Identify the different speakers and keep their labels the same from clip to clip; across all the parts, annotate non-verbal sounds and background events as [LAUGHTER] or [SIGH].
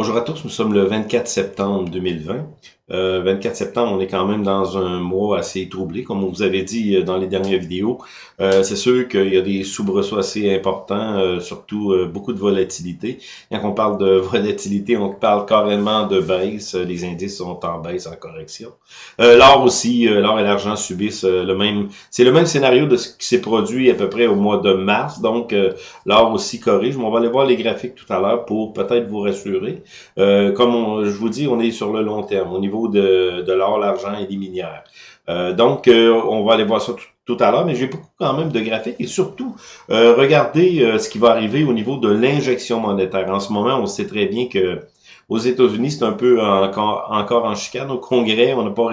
Speaker 1: Bonjour à tous, nous sommes le 24 septembre 2020. Euh, 24 septembre, on est quand même dans un mois assez troublé, comme on vous avait dit euh, dans les dernières vidéos. Euh, c'est sûr qu'il y a des soubresauts assez importants, euh, surtout euh, beaucoup de volatilité. Quand on parle de [LAUGHS] volatilité, on parle carrément de baisse. Les indices sont en baisse, en correction. l'or aussi, l'or et l'argent subissent le même... C'est le même scénario de ce qui s'est produit à peu près au mois de mars. Donc, l'or aussi corrige. Mais on va aller voir les graphiques tout à l'heure pour peut-être vous rassurer. Comme je vous dis, on est sur le long terme. Au niveau de, l'or, l'argent et des minières. Euh, donc, euh, on va aller voir ça tout, à l'heure, mais j'ai beaucoup quand même de graphiques et surtout, euh, regardez ce qui va arriver au niveau de l'injection monétaire. En ce moment, on sait très bien que aux États-Unis, c'est un peu encore, encore en chicane. Au Congrès, on n'a pas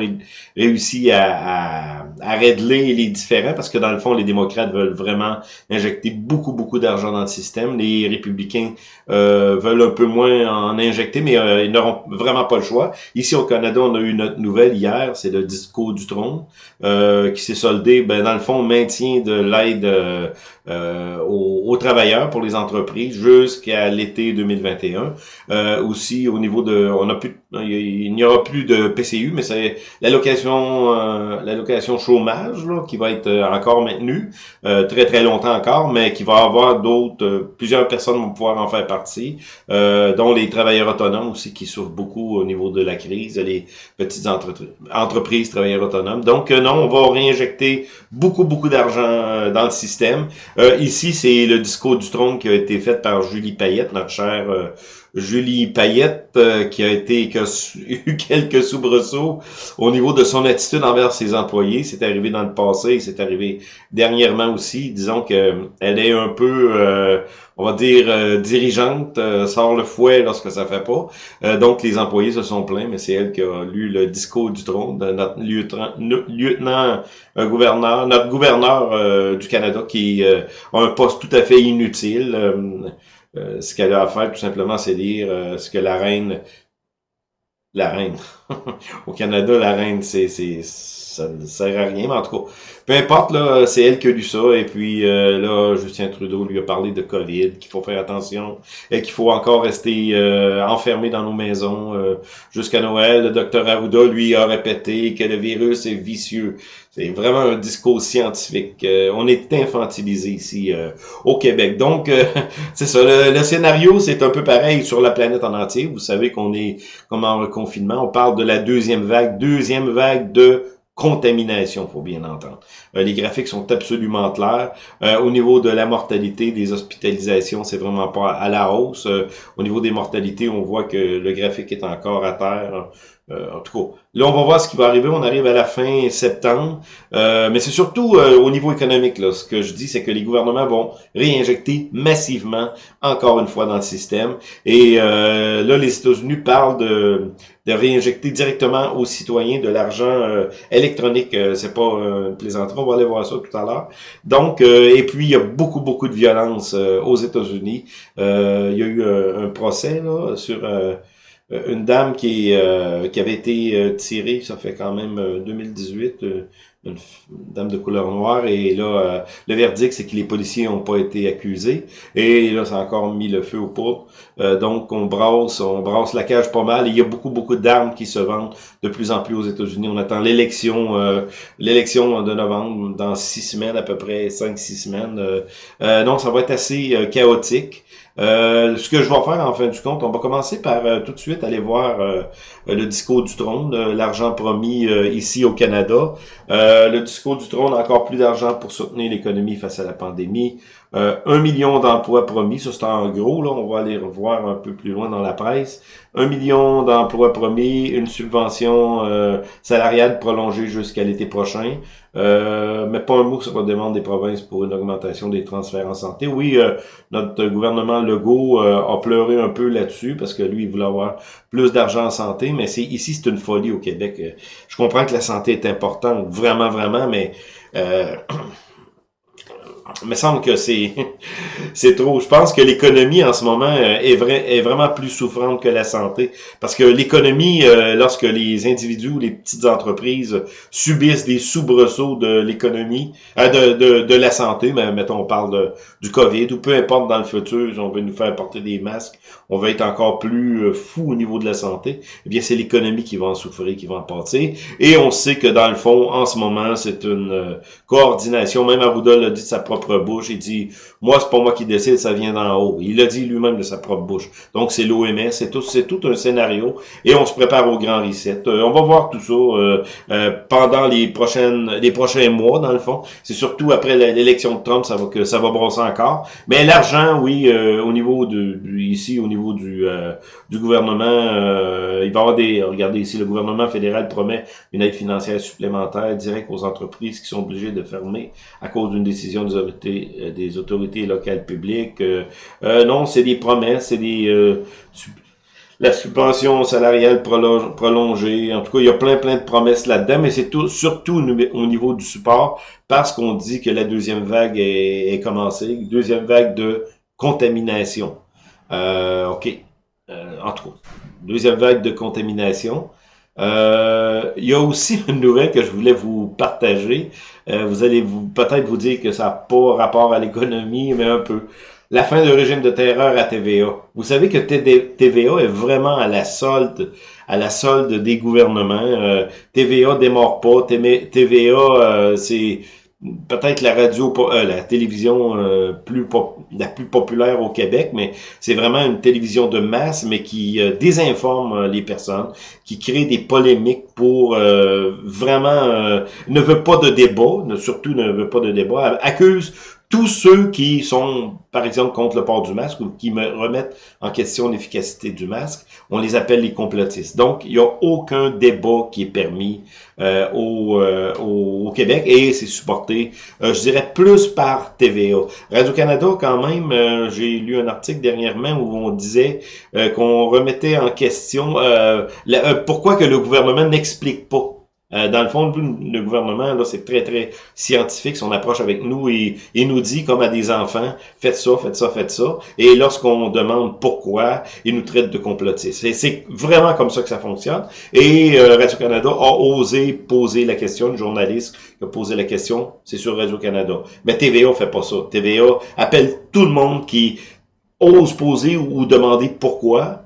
Speaker 1: réussi à, à, régler les différents parce que dans le fond, les démocrates veulent vraiment injecter beaucoup, beaucoup d'argent dans le système. Les républicains euh, veulent un peu moins en injecter, mais euh, ils n'auront vraiment pas le choix. Ici au Canada, on a eu notre nouvelle hier, c'est le discours du trône euh, qui s'est soldé, ben, dans le fond, maintien de l'aide aux, travailleurs pour les entreprises jusqu'à l'été 2021. aussi, au niveau de, on a plus, il n'y aura plus de PCU, mais c'est l'allocation, euh, l'allocation chômage là, qui va être euh, encore maintenue euh, très très longtemps encore, mais qui va avoir d'autres, euh, plusieurs personnes vont pouvoir en faire partie, dont les travailleurs autonomes aussi qui souffrent beaucoup au niveau de la crise, les petites entreprises travailleurs autonomes. Donc non, on va réinjecter beaucoup beaucoup d'argent dans le système. Ici, c'est le discours du trône qui a été fait par Julie Payette, notre chère Julie Payette, euh, qui a été qui a [LAUGHS] eu quelques soubresauts au niveau de son attitude envers ses employés. C'est arrivé dans le passé, c'est arrivé dernièrement aussi. Disons que elle est un peu, euh, on va dire, euh, dirigeante, sort le fouet lorsque ça fait pas. donc les employés se sont plaints, mais c'est elle qui a lu le discours du trône de notre lieutenant, lieutenant gouverneur, notre gouverneur du Canada qui a un poste tout à fait inutile. Euh, ce qu'elle a à faire, tout simplement, c'est dire euh, ce que la reine... La reine. [LAUGHS] Au Canada, la reine, c'est ça ne sert à rien, mais en tout cas, peu importe, là, c'est elle qui a lu ça, et puis euh, là, Justin Trudeau lui a parlé de COVID, qu'il faut faire attention, et qu'il faut encore rester euh, enfermé dans nos maisons euh, jusqu'à Noël. Le docteur Arruda, lui, a répété que le virus est vicieux. C'est vraiment un discours scientifique. on est infantilisé ici au Québec. Donc, [LAUGHS] c'est ça. Le, le scénario, c'est un peu pareil sur la planète en entier. Vous savez qu'on est comme en reconfinement. On parle de la deuxième vague, deuxième vague de contamination, faut bien entendre. Euh, les graphiques sont absolument clairs. Euh, au niveau de la mortalité, des hospitalisations, c'est vraiment pas à la hausse. Euh, au niveau des mortalités, on voit que le graphique est encore à terre. en tout cas, là, on va voir ce qui va arriver. On arrive à la fin septembre. mais c'est surtout au niveau économique. Là, ce que je dis, c'est que les gouvernements vont réinjecter massivement, encore une fois, dans le système. Et là, les États-Unis parlent de de réinjecter directement aux citoyens de l'argent euh, électronique. Euh, c'est pas euh, une plaisanterie, on va aller voir ça tout à l'heure. Donc, et puis il y a beaucoup, beaucoup de violence aux États-Unis. il y a eu un procès sur une dame qui, qui avait été tirée, ça fait quand même 2018, une dame de couleur noire. Et là, euh, le verdict, c'est que les policiers n'ont pas été accusés. Et là, ça a encore mis le feu au poudres. Euh, donc, on brasse, on brasse la cage pas mal. il y a beaucoup, beaucoup d'armes qui se vendent de plus en plus aux États-Unis. On attend l'élection euh, l'élection de novembre dans six semaines, à peu près cinq, six semaines. donc, ça va être assez chaotique. Euh, ce que je vais faire en fin du compte, on va commencer par euh, tout de suite aller voir euh, le discours du trône, l'argent promis ici au Canada. le discours du trône, encore plus d'argent pour soutenir l'économie face à la pandémie. Un million d'emplois promis, ça c'est en gros, là, on va aller revoir un peu plus loin dans la presse. Un million d'emplois promis, une subvention salariale prolongée jusqu'à l'été prochain. Euh, mais pas un mot sur la demande des provinces pour une augmentation des transferts en santé. Oui, euh, notre gouvernement Legault euh, a pleuré un peu là-dessus parce que lui, il voulait avoir plus d'argent en santé, mais c'est ici, c'est une folie au Québec. Je comprends que la santé est importante, vraiment, vraiment, mais [CLEARS THROAT] me semble que c'est [LAUGHS] c'est trop. Je pense que l'économie en ce moment euh, est, vrai, est vraiment plus souffrante que la santé. Parce que l'économie, euh, lorsque les individus ou les petites entreprises subissent des soubresauts de l'économie, euh, de, de, de, la santé, mais mettons on parle de, du COVID, ou peu importe dans le futur, on veut nous faire porter des masques, on va être encore plus fou au niveau de la santé, eh bien c'est l'économie qui va en souffrir, qui va en pâtir. Et on sait que dans le fond, en ce moment, c'est une coordination, même Arruda l'a dit de sa propre Il dit, moi, c'est pas moi qui décide, ça vient d'en haut. Il l'a dit lui-même de sa propre bouche. Donc, c'est l'OMS, c'est tout, c'est tout un scénario. Et on se prépare au grand reset. Euh, on va voir tout ça euh, euh, pendant les prochaines, les prochains mois, dans le fond. C'est surtout après l'élection de Trump, ça va que ça va brosser encore. Mais l'argent, oui, au niveau de, ici, au niveau du du gouvernement, il va y avoir des. Regardez ici, le gouvernement fédéral promet une aide financière supplémentaire directe aux entreprises qui sont obligées de fermer à cause d'une décision des euh, des autorités locales publiques. Euh, euh, non, c'est des promesses, c'est des la subvention salariale prolongée. En tout cas, il y a plein, plein de promesses là-dedans, mais c'est tout, surtout au niveau du support, parce qu'on dit que la deuxième vague est, commencée, deuxième vague de contamination. Euh, OK. en tout cas, deuxième vague de contamination. Euh, il y a aussi [LAUGHS] une nouvelle que je voulais vous partager. Euh, vous allez vous peut-être vous dire que ça n'a pas rapport à l'économie, mais un peu. La fin du régime de terreur à TVA. Vous savez que TVA est vraiment à la solde, à la solde des gouvernements. Euh, TVA démarre pas. TVA, euh, c'est peut-être la radio, euh, la télévision euh, plus la plus populaire au Québec, mais c'est vraiment une télévision de masse, mais qui euh, désinforme les personnes, qui crée des polémiques pour vraiment ne veut pas de débat, surtout ne veut pas de débat, accuse tous ceux qui sont, par exemple, contre le port du masque ou qui me remettent en question l'efficacité du masque, on les appelle les complotistes. Donc, il n'y a aucun débat qui est permis euh, euh, au, au, Québec et c'est supporté, euh, je dirais, plus par TVA. Radio-Canada, quand même, j'ai lu un article dernièrement où on disait qu'on remettait en question pourquoi que le gouvernement n'explique pas euh, dans le fond, le gouvernement, là, c'est très, très scientifique, son approche avec nous, et il nous dit, comme à des enfants, faites ça, faites ça, faites ça. Et lorsqu'on demande pourquoi, il nous traite de complotistes. C'est vraiment comme ça que ça fonctionne. Et euh, Radio-Canada a osé poser la question, une journaliste qui a posé la question, c'est sur Radio-Canada. Mais TVA fait pas ça. TVA appelle tout le monde qui ose poser ou demander pourquoi,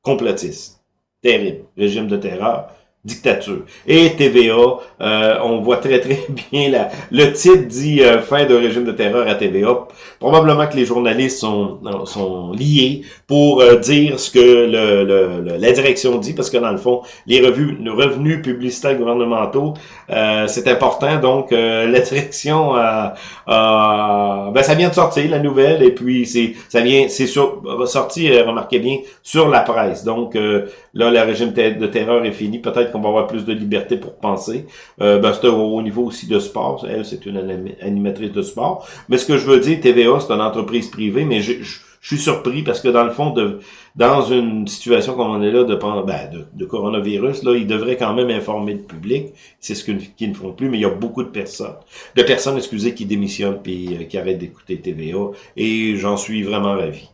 Speaker 1: complotiste. Terrible. Régime de terreur dictature. Et TVA, euh, on voit très très [LAUGHS] bien la, le titre dit euh, fin de régime de terreur à TVA. Probablement que les journalistes sont, sont liés pour euh, dire ce que le, le, la direction dit, parce que dans le fond, les revues, revenus publicitaires gouvernementaux, c'est important. Donc, la direction, ben ça vient de sortir la nouvelle, et puis c'est ça vient, c'est sorti, remarquez bien, sur la presse. Donc là, le régime de terreur est fini. Peut-être qu'on va avoir plus de liberté pour penser. Euh, ben, c'est au, niveau aussi de sport. Elle, c'est une animatrice de sport. Mais ce que je veux dire, TVA, c'est une entreprise privée, mais je, suis surpris parce que dans le fond, dans une situation comme on est là de, ben, de, coronavirus, là, ils devraient quand même informer le public. C'est ce qu'ils ne font plus, mais il y a beaucoup de personnes, de personnes, excusez, qui démissionnent puis euh, qui arrêtent d'écouter TVA. Et j'en suis vraiment ravi.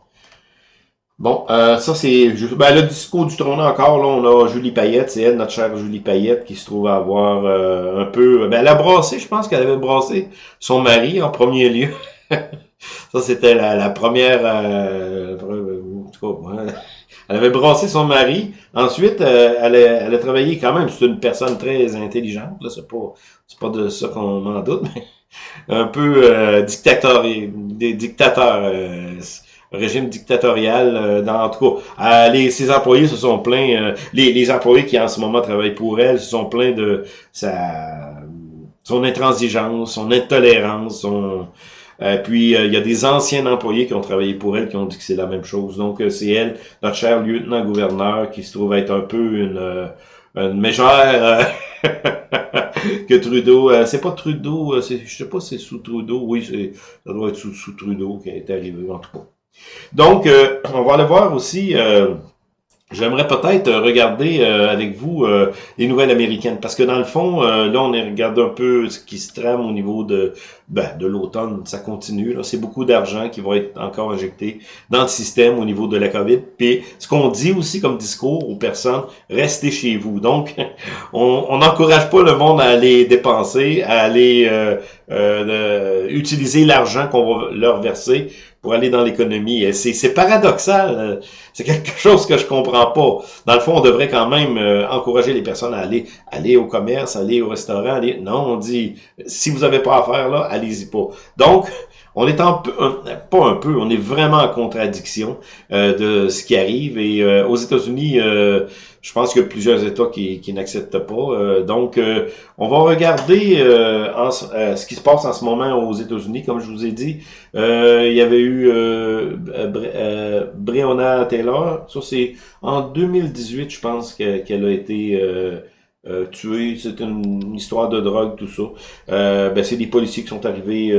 Speaker 1: Bon, euh, ça c'est ben, le discours du trône encore, là, on a Julie Payette, c'est elle, notre chère Julie Payette, qui se trouve à avoir euh, un peu. Ben, elle a brassé, je pense qu'elle avait brassé son mari en premier lieu. [LAUGHS] ça, c'était la, première. Euh, elle avait brassé son mari. Ensuite, elle, a, elle, a, travaillé quand même. C'est une personne très intelligente. Là, c'est pas, c'est pas de ça qu'on m'en doute, [LAUGHS] mais un peu dictateur, des dictateurs régime dictatorial. Euh, dans, en tout cas, euh, les, ses employés se sont plaints, euh, les, les employés qui en ce moment travaillent pour elle se sont plaints de sa son intransigeance, son intolérance, son... puis il y a des anciens employés qui ont travaillé pour elle qui ont dit que c'est la même chose. Donc c'est elle, notre cher lieutenant-gouverneur, qui se trouve être un peu une, une [LAUGHS] que Trudeau. c'est pas Trudeau, je sais pas si c'est sous Trudeau. Oui, ça doit être sous, sous Trudeau qui est arrivé en tout cas. Donc, euh, on va aller voir aussi euh, J'aimerais peut-être regarder avec vous les nouvelles américaines, parce que dans le fond, là, on regarde un peu ce qui se trame au niveau de ben, de l'automne. Ça continue. C'est beaucoup d'argent qui va être encore injecté dans le système au niveau de la COVID. Puis ce qu'on dit aussi comme discours aux personnes, restez chez vous. Donc, [LAUGHS] on n'encourage pas le monde à aller dépenser, à aller euh, utiliser l'argent qu'on va leur verser pour aller dans l'économie. C'est paradoxal. Euh, c'est quelque [LAUGHS] chose que je comprends pas. Dans le fond, on devrait quand même euh, encourager les personnes à aller aller au commerce, aller au restaurant. Aller... Non, on dit, si vous avez pas à faire là, allez-y pas. Donc, on est peu, pas un peu, on est vraiment en contradiction euh, de ce qui arrive. Et aux États-Unis, je pense qu'il y a plusieurs États qui, qui n'acceptent pas. donc, on va regarder en, ce qui se passe en ce moment aux États-Unis. Comme je vous ai dit, il y avait eu Breonna Taylor. Ça, c'est en 2018, je pense qu'elle a été euh, euh. C'est une histoire de drogue, tout ça. Euh, ben, c'est des policiers qui sont arrivés,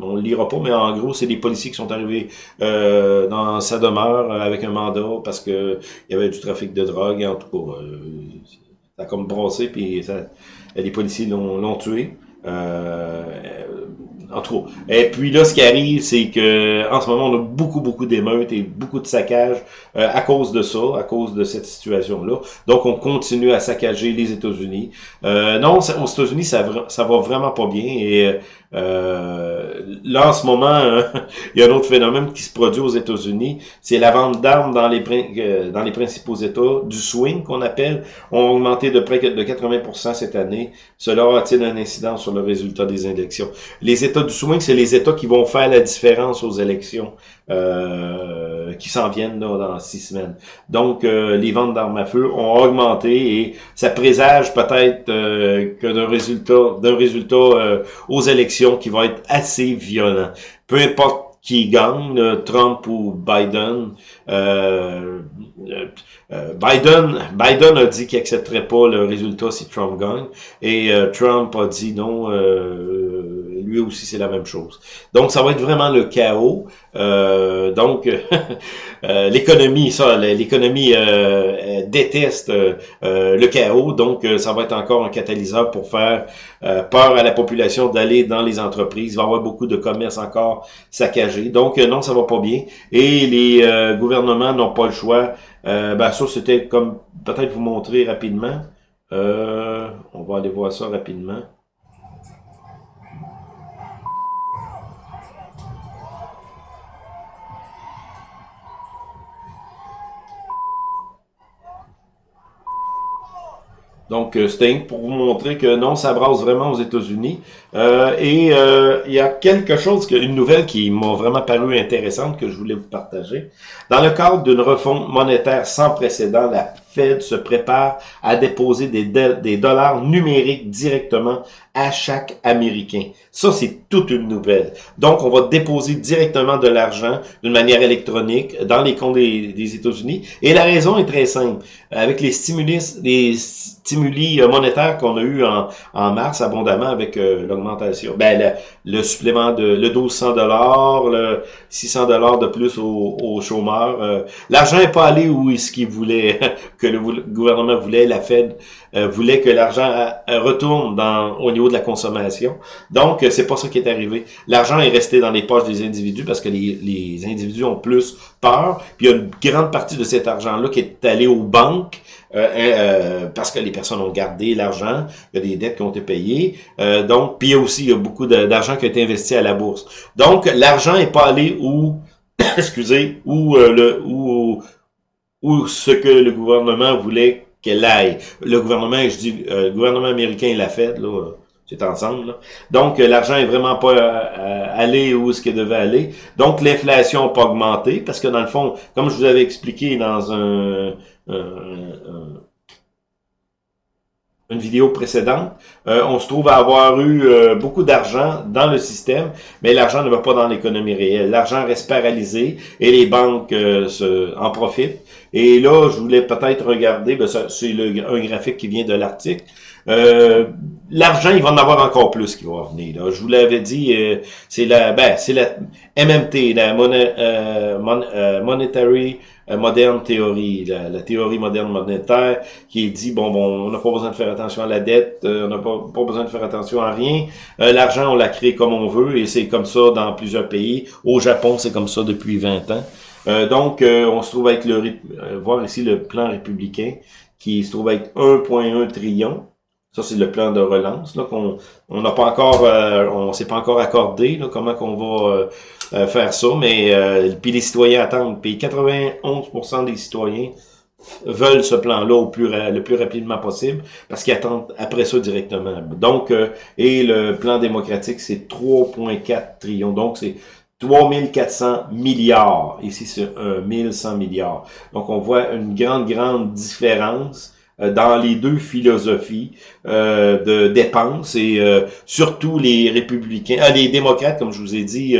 Speaker 1: on le lira pas, mais en gros, c'est des policiers qui sont arrivés dans sa demeure avec un mandat parce que il y avait du trafic de drogue. En tout cas, ça a comme brossé, puis ça, les policiers l'ont tué. Euh, en tout Et puis là, ce qui arrive, c'est que en ce moment, on a beaucoup, beaucoup d'émeutes et beaucoup de saccages euh, à cause de ça, à cause de cette situation-là. Donc, on continue à saccager les États-Unis. Euh, non, aux États-Unis, ça, ça va vraiment pas bien. Et euh, là, en ce moment, hein, [LAUGHS] il y a un autre phénomène qui se produit aux États-Unis, c'est la vente d'armes dans les euh, dans les principaux États, du swing qu'on appelle, ont augmenté de près de 80% cette année. Cela a-t-il un incident sur le résultat des élections? Les États du swing, c'est les États qui vont faire la différence aux élections. Euh, qui s'en viennent dans six semaines. Donc, euh, les ventes d'armes à feu ont augmenté et ça présage peut-être euh, que d'un résultat, d'un résultat aux élections qui va être assez violent. Peu importe qui gagne, Trump ou Biden. Biden, Biden a dit qu'il accepterait pas le résultat si Trump gagne, et Trump a dit non lui aussi c'est la même chose. Donc ça va être vraiment le chaos. Euh, donc [LAUGHS] euh, l'économie, ça, l'économie euh, déteste le chaos, donc ça va être encore un catalyseur pour faire peur à la population d'aller dans les entreprises. Il va y avoir beaucoup de commerces encore saccagés. Donc non, ça va pas bien. Et les gouvernements n'ont pas le choix. ben ça, c'était comme peut-être vous montrer rapidement. on va aller voir ça rapidement. Donc, euh, Sting, pour vous montrer que non, ça brasse vraiment aux États-Unis. Euh, et euh, il y a quelque chose, une nouvelle qui m'a vraiment paru intéressante que je voulais vous partager. Dans le cadre d'une refonte monétaire sans précédent, la Fed se prépare à déposer des, dollars numériques directement à chaque Américain. Ça, c'est toute une nouvelle. Donc, on va déposer directement de l'argent d'une manière électronique dans les comptes des, États-Unis. Et la raison est très simple. Avec les stimulus, les stimuli monétaires qu'on a eu en, en mars abondamment avec euh, ben le, supplément de le 1200 dollars, le 600 dollars de plus aux, chômeurs. Euh, l'argent n'est pas allé où est-ce qu'il voulait [LAUGHS] que le gouvernement voulait, la Fed euh, voulait que l'argent euh, retourne dans, au niveau de la consommation. Donc, euh, c'est pas ça qui est arrivé. L'argent est resté dans les poches des individus parce que les, les individus ont plus peur. Puis il y a une grande partie de cet argent-là qui est allé aux banques parce que les personnes ont gardé l'argent. Il y a des dettes qui ont été payées. donc, puis il y a aussi il y a beaucoup d'argent qui a été investi à la bourse. Donc, l'argent est pas allé où, [COUGHS] excusez, où le où ou ce que le gouvernement voulait qu'elle aille. Le gouvernement, je dis, euh, le gouvernement américain l'a fait, là, c'est ensemble. Donc, euh, l'argent est vraiment pas euh, allé où ce qu'il devait aller. Donc, l'inflation n'a pas augmenté, parce que dans le fond, comme je vous avais expliqué dans un, une vidéo précédente, on se trouve à avoir eu beaucoup d'argent dans le système, mais l'argent ne va pas dans l'économie réelle. L'argent reste paralysé et les banques se, en profitent Et là, je voulais peut-être regarder, ben c'est un graphique qui vient de l'article. Euh, L'argent, il va en avoir encore plus qui va venir. Là. Je vous l'avais dit, euh, c'est la, ben, c'est la MMT, la euh, euh, Monetary Modern Theory, la, théorie moderne monétaire, qui dit bon, bon, on n'a pas besoin de faire attention à la dette, on n'a pas, besoin de faire attention à rien. L'argent, on l'a créé comme on veut, et c'est comme ça dans plusieurs pays. Au Japon, c'est comme ça depuis 20 ans. donc, on se trouve avec le, voir ici le plan républicain, qui se trouve avec 1,1 trillion. Ça, c'est le plan de relance là qu'on on n'a pas encore, euh, on s'est pas encore accordé là, comment qu'on va euh, euh, faire ça, mais puis les citoyens attendent. Puis 91% des citoyens veulent ce plan-là au plus le plus rapidement possible parce qu'ils attendent après ça directement. Donc, et le plan démocratique, c'est 3,4 trillions. Donc, c'est 3400 milliards. Ici, c'est 1100 milliards. Donc, on voit une grande, grande différence euh, dans les deux philosophies euh, de dépenses et euh, surtout les républicains, ah, les démocrates, comme je vous ai dit,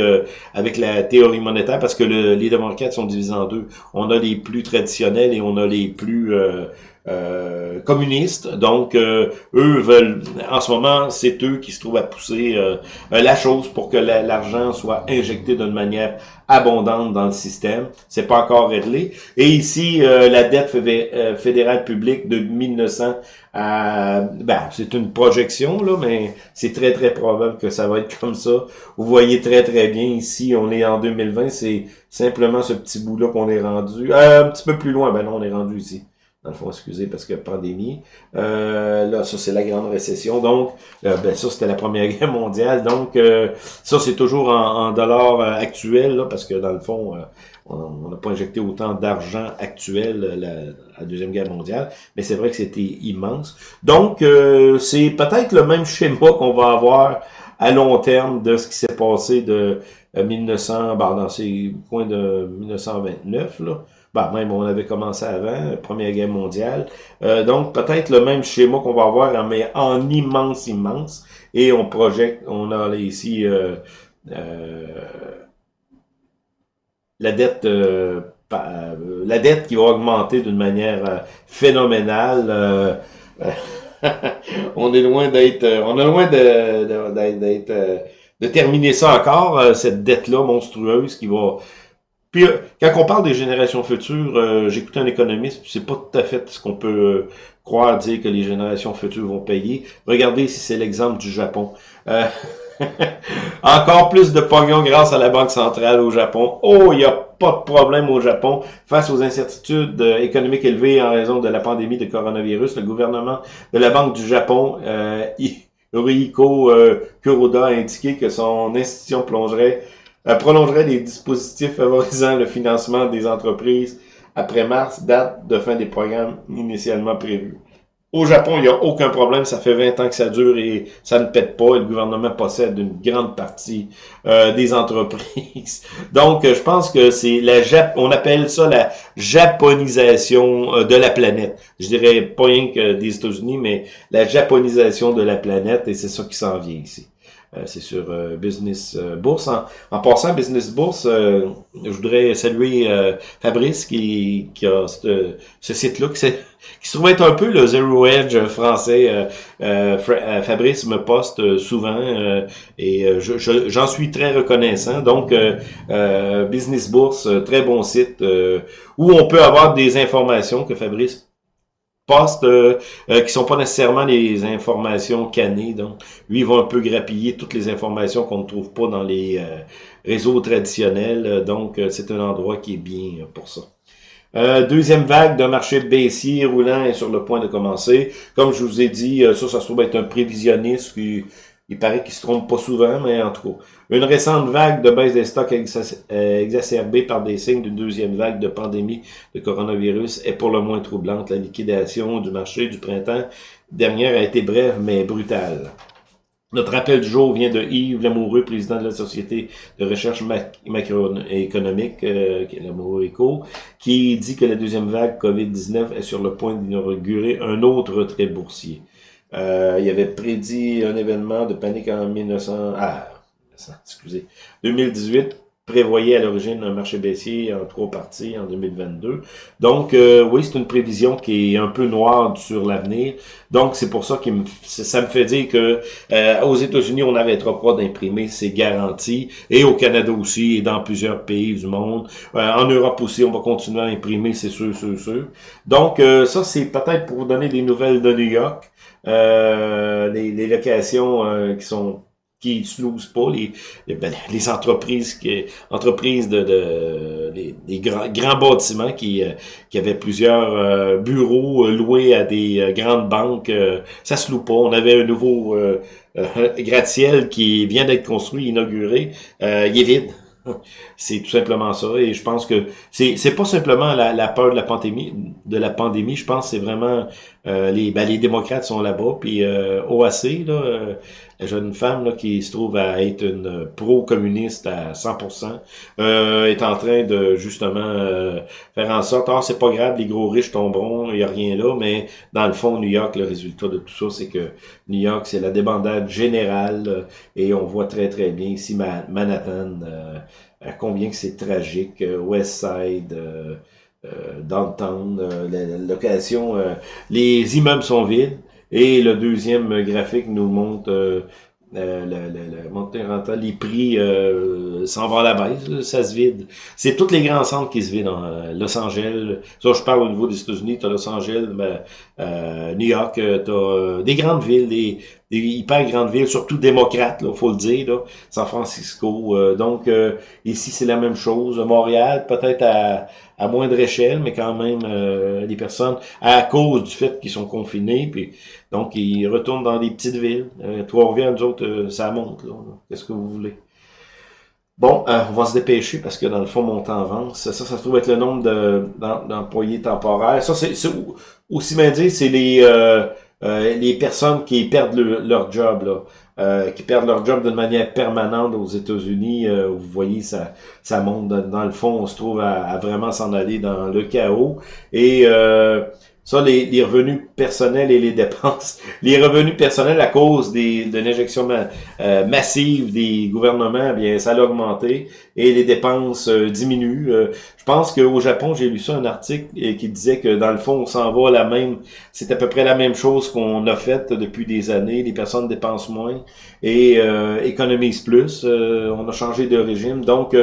Speaker 1: avec la théorie monétaire, parce que les démocrates sont divisés en deux. On a les plus traditionnels et on a les plus euh, communistes. Donc, euh, eux veulent, en ce moment, c'est eux qui se trouvent à pousser euh, la chose pour que l'argent soit injecté d'une manière abondante dans le système. C'est pas encore réglé. Et ici, la dette fédérale publique de 1900 à... Ben, c'est une projection, là, mais c'est très, très probable que ça va être [LAUGHS] comme ça. Vous voyez très, très bien ici, on est en 2020, c'est simplement ce petit bout-là qu'on est rendu. un petit peu plus loin, ben non, on est rendu ici dans le fond, excusez, parce que pandémie. Euh, là, ça, c'est la grande récession. Donc, euh, ben, ça, c'était la Première [LAUGHS] Guerre mondiale. Donc, euh, ça, c'est toujours en, dollars actuels, là, parce que dans le fond, on n'a pas injecté autant d'argent actuel la, la, Deuxième Guerre mondiale, mais c'est vrai que c'était immense. Donc, c'est peut-être le même schéma qu'on va avoir à long terme de ce qui s'est passé de 1900, ben, dans ces coins de 1929, là, bah même on avait commencé avant, Première Guerre mondiale. Euh, donc peut-être le même schéma qu'on va avoir, mais en immense, immense. Et on projette, on a ici euh, euh, la dette la dette qui va augmenter d'une manière phénoménale. [LAUGHS] on est loin d'être on est loin de, d'être de terminer ça encore, cette dette-là monstrueuse qui va puis, euh, quand on parle des générations futures, euh, j'écoutais un économiste, c'est pas tout à fait ce qu'on peut euh, croire dire que les générations futures vont payer. Regardez si c'est l'exemple du Japon. [LAUGHS] encore plus de pognon grâce à la Banque centrale au Japon. Oh, il n'y a pas de problème au Japon. Face aux incertitudes économiques élevées en raison de la pandémie de coronavirus, le gouvernement de la Banque du Japon, euh, [LAUGHS] Kuroda, a indiqué que son institution plongerait elle prolongerait les dispositifs favorisant le financement des entreprises après mars, date de fin des programmes initialement prévus. Au Japon, il n'y a aucun problème, ça fait 20 ans que ça dure et ça ne pète pas. Et le gouvernement possède une grande partie euh, des entreprises. [LAUGHS] Donc, je pense que c'est la Jap on appelle ça la japonisation euh, de la planète. Je dirais pas rien que des États-Unis, mais la japonisation de la planète et c'est ça qui s'en vient ici. Euh, c'est sur euh, Business euh, Bourse. En, passant, Business Bourse, je voudrais saluer Fabrice qui, qui a ce, site-là, qui, qui, se trouve être un peu le Zero Edge français. Fabrice me poste souvent et j'en suis très reconnaissant. Donc, Business Bourse, très bon site où on peut avoir des informations que Fabrice postes euh, euh, qui sont pas nécessairement les informations cannées. Donc, lui, il va un peu grappiller toutes les informations qu'on ne trouve pas dans les euh, réseaux traditionnels. Donc, c'est un endroit qui est bien pour ça. deuxième vague d'un marché baissier roulant est sur le point de commencer. Comme je vous ai dit, ça, ça se trouve être un prévisionniste qui il paraît qu'il se trompe pas souvent, mais en tout cas. Une récente vague de baisse des stocks euh, exacerbée par des signes d'une deuxième vague de pandémie de coronavirus est pour le moins troublante. La liquidation du marché du printemps dernière a été brève mais brutale. Notre appel du jour vient de Yves Lamoureux, président de la Société de recherche macroéconomique, euh, Lamoureux Eco, qui dit que la deuxième vague COVID-19 est sur le point d'inaugurer un autre retrait boursier. Euh, il avait prédit un événement de panique en 1900, ah, excusez, 2018 prévoyait à l'origine un marché baissier en trois parties en 2022. Donc, euh, oui, c'est une prévision qui est un peu noire sur l'avenir. Donc, c'est pour ça que ça me fait dire que euh, aux États-Unis, on n'arrêtera pas d'imprimer, c'est garanti. Et au Canada aussi, et dans plusieurs pays du monde. Euh, en Europe aussi, on va continuer à imprimer, c'est sûr, sûr, sûr. Donc, ça, c'est peut-être pour vous donner des nouvelles de New York. les, les locations qui sont qui n'utilisent pas les, les, ben, les, entreprises qui entreprises de, de grands, grands bâtiments qui, euh, qui avaient plusieurs euh, bureaux euh, loués à des grandes banques ça se loue pas on avait un nouveau gratte-ciel qui vient d'être construit inauguré il est vide [LAUGHS] c'est tout simplement ça. Et je pense que c'est c'est pas simplement la, la, peur de la pandémie, de la pandémie. Je pense que c'est vraiment les ben, les démocrates sont là-bas. Puis OAC, là, jeune femme là, qui se trouve à être une pro-communiste à 100%, euh, est en train de justement euh, faire en sorte, ah c'est pas grave, les gros riches tomberont, il y a rien là, mais dans le fond, New York, le résultat de tout ça, c'est que New York, c'est la débandade générale, euh, et on voit très très bien ici Manhattan, à combien que c'est tragique, West Side, Downtown, la, la, location, les immeubles sont vides, et le deuxième graphique nous montre euh, euh, le, montée rentable, les prix euh, s'en vont à la baisse, ça se vide. C'est tous les grands centres qui se vident. Hein. Los Angeles, ça je parle au niveau des États-Unis, tu as Los Angeles, ben, euh, New York, tu as des grandes villes, des hyper grandes villes, surtout démocrates, il faut le dire, là, San Francisco. donc ici c'est la même chose. Montréal, peut-être à, à moindre échelle, mais quand même euh, des personnes, à cause du fait qu'ils sont confinés, puis donc ils retournent dans des petites villes. Euh, Trois-Rivières, nous autres, euh, ça monte, là. Qu'est-ce que vous voulez? Bon, euh, on va se dépêcher parce que dans le fond, mon temps avance. Ça, ça, se trouve être le nombre d'employés temporaires. Ça, c'est aussi bien dit, c'est les les personnes qui perdent leur job. Là. Euh, qui perdent leur job d'une manière permanente aux États-Unis. Euh, vous voyez, ça, ça monte dans, le fond, on se trouve à, vraiment s'en aller dans le chaos. Et euh, ça, les, les, revenus personnels et les dépenses. [LAUGHS] Les revenus personnels à cause des, de l'injection euh, massive des gouvernements, eh bien, ça a augmenté et les dépenses euh, diminuent. Euh, je pense qu'au Japon, j'ai lu ça, un article qui disait que dans le fond, on s'en va la même, c'est à peu près la même chose qu'on a fait depuis des années. Les personnes dépensent moins et économisent plus. on a changé de régime. Donc,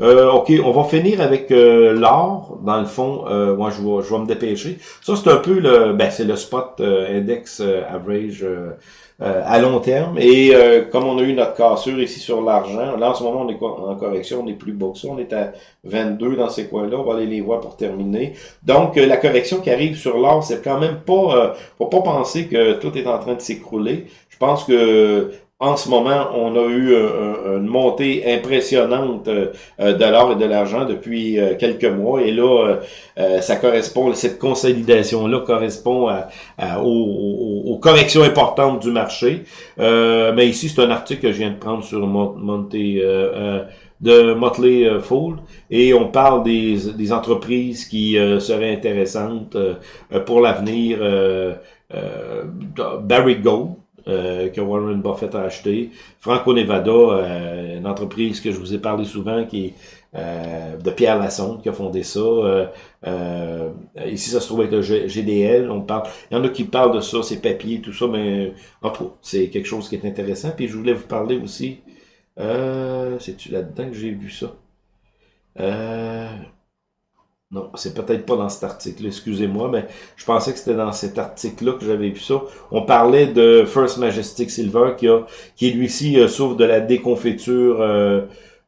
Speaker 1: euh, OK, on va finir avec euh, l'or, dans le fond. Euh, moi, je vais, je vais me dépêcher. Ça, c'est un peu le ben, c'est le spot euh, index average à long terme. Et comme on a eu notre cassure ici sur l'argent, là, en ce moment, on est en correction, on est plus bas que ça. On est à 22 dans ces coins-là. On va aller les voir pour terminer. Donc, la correction qui arrive sur l'or, c'est quand même pas... faut pas penser que tout est en train de s'écrouler. Je pense que en ce moment, on a eu une montée impressionnante euh, de l'or et de l'argent depuis euh, quelques mois. Et là, euh, ça correspond, cette consolidation-là correspond aux, corrections importantes du marché. mais ici, c'est un article que je viens de prendre sur Monté de Motley Fool et on parle des, des entreprises qui seraient intéressantes pour l'avenir. Barry Gold, euh, que Warren Buffett a acheté. Franco Nevada, euh, une entreprise que je vous ai parlé souvent, qui est euh, de Pierre Lassonde qui a fondé ça. ici, ça se trouve être le GDL. On parle, il y en a qui parlent de ça, ces papiers, tout ça, mais en tout c'est quelque chose qui est intéressant. Puis je voulais vous parler aussi. C'est-tu là-dedans que j'ai vu ça? Non, c'est peut-être pas dans cet article, excusez-moi, mais je pensais que c'était dans cet article-là que j'avais vu ça. On parlait de First Majestic Silver qui a qui lui-ci euh, souffre de la déconfiture euh,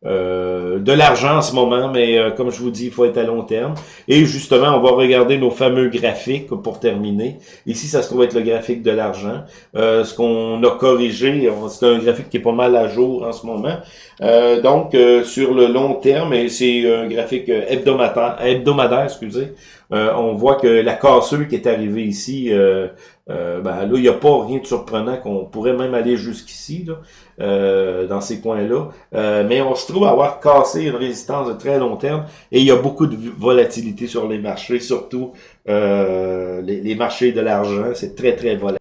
Speaker 1: euh, de l'argent en ce moment, mais euh, comme je vous dis, il faut être à long terme. Et justement, on va regarder nos fameux graphiques pour terminer. Ici, ça se trouve être le graphique de l'argent. Euh, ce qu'on a corrigé, c'est un graphique qui est pas mal à jour en ce moment. donc, sur le long terme, et c'est un graphique hebdomadaire, hebdomadaire excusez, on voit que la cassure qui est arrivée ici, euh, ben, là, il n'y a pas rien de surprenant qu'on pourrait même aller jusqu'ici, euh, dans ces coins-là. Euh, mais on se trouve avoir cassé une résistance de très long terme et il y a beaucoup de volatilité sur les marchés, surtout les, marchés de l'argent. C'est très, très volatile.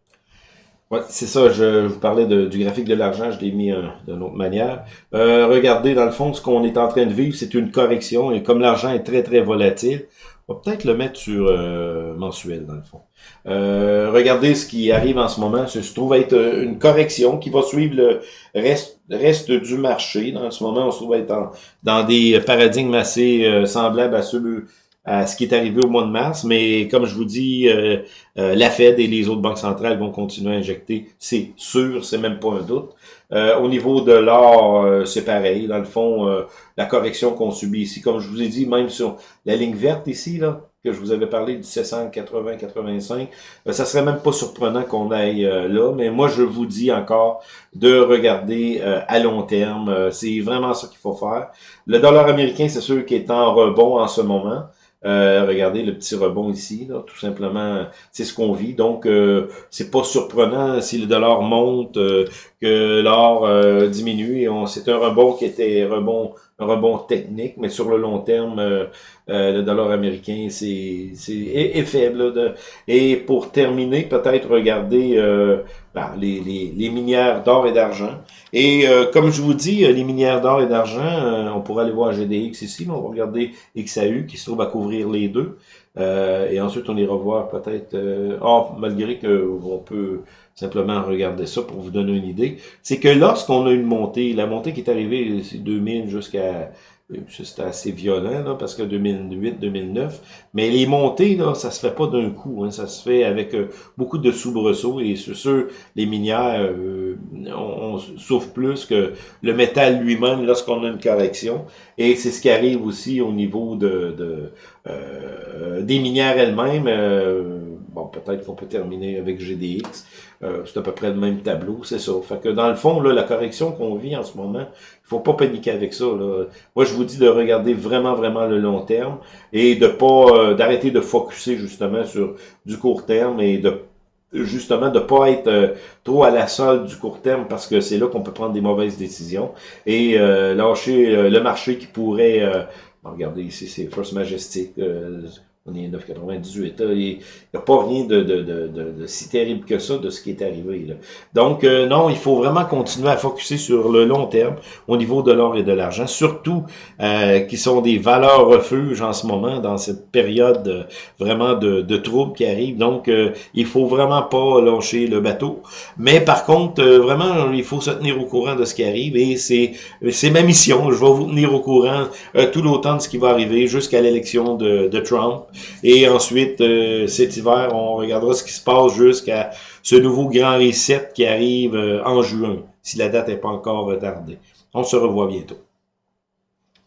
Speaker 1: Ouais, c'est ça, je, vous parlais du graphique de l'argent, je l'ai mis euh, d'une autre manière. Euh, regardez, dans le fond, ce qu'on est en train de vivre, c'est une correction, et comme l'argent est très, très volatile, on va peut-être le mettre sur euh, mensuel, dans le fond. Euh, regardez ce qui arrive en ce moment, ça se trouve être une correction qui va suivre le reste, du marché. Dans ce moment, on se trouve être dans des paradigmes assez semblables à ceux à ce qui est arrivé au mois de mars, mais comme je vous dis, euh, euh, la Fed et les autres banques centrales vont continuer à injecter, c'est sûr, c'est même pas un doute. Euh, au niveau de l'or, c'est pareil. Dans le fond, la correction qu'on subit ici, comme je vous ai dit, même sur la ligne verte ici, là, que je vous avais parlé du 780-85, ça serait même pas surprenant qu'on aille là, mais moi je vous dis encore de regarder à long terme, c'est vraiment ça qu'il faut faire. Le dollar américain, c'est sûr qu'il est en rebond en ce moment, euh, regardez le petit rebond ici, tout simplement, c'est ce qu'on vit. Donc, euh, c'est pas surprenant si le dollar monte, euh, que l'or euh, diminue. C'est un rebond qui était rebond, un rebond technique, mais sur le long terme, le dollar américain c'est est, faible. Et pour terminer, peut-être regarder ben, les, les, les, minières d'or et d'argent. Et comme je vous dis, les minières d'or et d'argent, on pourrait aller voir GDX ici, on va regarder XAU qui se trouve à couvrir les deux. Euh, et ensuite, on ira voir peut-être... Euh, oh, malgré qu'on peut simplement regarder ça pour vous donner une idée, c'est que lorsqu'on a une montée, la montée qui est arrivée, c'est 2000 jusqu'à c'était assez violent, là, parce que 2008-2009. Mais les montées, là, ça se fait pas d'un coup. Hein, ça se fait avec euh, beaucoup de soubresauts. Et sur sûr, les minières, euh, on, souffre plus que le métal lui-même lorsqu'on a une correction. Et c'est ce qui arrive aussi au niveau de, de euh, des minières elles-mêmes. Bon, peut-être qu'on peut terminer avec GDX. c'est à peu près le même tableau, c'est ça. Fait que dans le fond, là, la correction qu'on vit en ce moment, il faut pas paniquer avec ça. Là. Moi, je vous dis de regarder vraiment, vraiment le long terme et de pas euh, d'arrêter de focuser justement sur du court terme et de justement de pas être euh, trop à la solde du court terme parce que c'est là qu'on peut prendre des mauvaises décisions et euh, lâcher le marché qui pourrait regardez ici c'est First Majestic on est 9,98. Il n'y a pas rien de, si terrible que ça de ce qui est arrivé. Donc, euh, non, il faut vraiment continuer à focuser sur le long terme au niveau de l'or et de l'argent, surtout euh, qui sont des valeurs refuges en ce moment, dans cette période euh, vraiment de, de troubles qui arrivent. Donc, euh, il faut vraiment pas lâcher le bateau. Mais par contre, vraiment, il faut se tenir au courant de ce qui arrive et c'est ma mission. Je vais vous tenir au courant tout l'automne de ce qui va arriver jusqu'à l'élection de, de Trump. Et ensuite, euh, cet hiver, on regardera ce qui se passe jusqu'à ce nouveau grand reset qui arrive euh, en juin, si la date n'est pas encore retardée. On se revoit bientôt.